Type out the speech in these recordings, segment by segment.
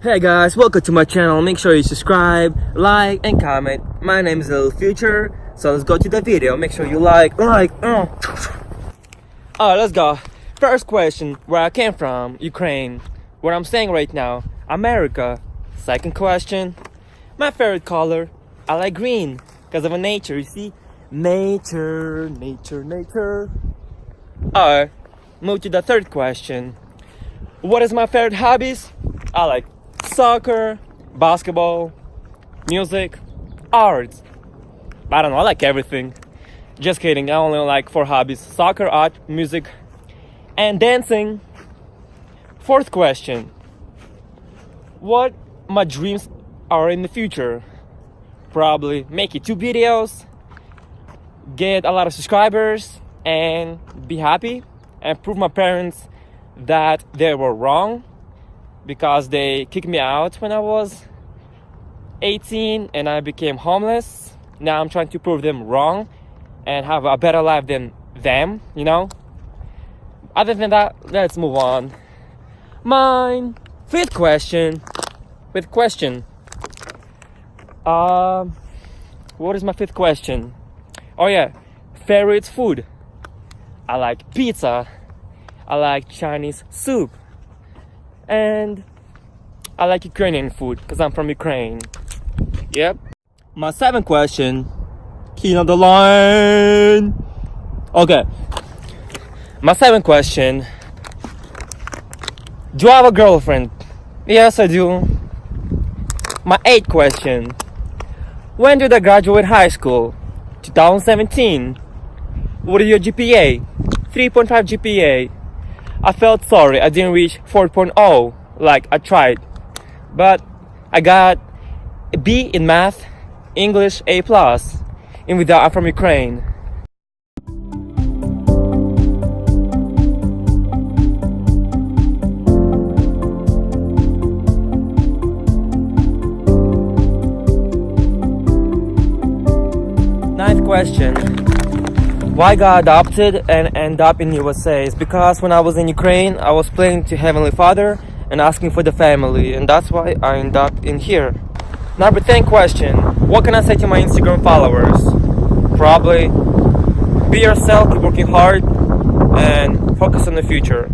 Hey guys, welcome to my channel. Make sure you subscribe, like, and comment. My name is Little Future, so let's go to the video. Make sure you like, like, uh. Alright, let's go. First question, where I came from, Ukraine. Where I'm staying right now, America. Second question, my favorite color, I like green, because of a nature, you see? Nature, nature, nature. Alright, move to the third question. What is my favorite hobbies? I like soccer, basketball, music, art. I don't know, I like everything. Just kidding, I only like four hobbies. Soccer, art, music, and dancing. Fourth question. What my dreams are in the future? Probably make it two videos, get a lot of subscribers, and be happy and prove my parents that they were wrong because they kicked me out when I was 18 and I became homeless. Now I'm trying to prove them wrong and have a better life than them, you know? Other than that, let's move on. Mine fifth question. Fifth question. Um, what is my fifth question? Oh yeah, favorite food. I like pizza. I like Chinese soup. And I like Ukrainian food because I'm from Ukraine. Yep. My seventh question. Key on the line. Okay. My seventh question. Do I have a girlfriend? Yes, I do. My eighth question. When did I graduate high school? 2017. What is your GPA? 3.5 GPA. I felt sorry I didn't reach 4.0 like I tried. But I got a B in math, English A+, plus, and without I'm from Ukraine. Ninth question. Why got adopted and end up in USA is because when I was in Ukraine, I was praying to Heavenly Father and asking for the family, and that's why I end up in here. Number 10 question. What can I say to my Instagram followers? Probably be yourself, keep working hard, and focus on the future.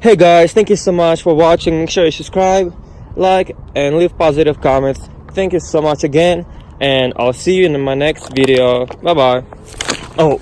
Hey guys, thank you so much for watching. Make sure you subscribe, like, and leave positive comments. Thank you so much again and I'll see you in my next video. Bye bye. Oh,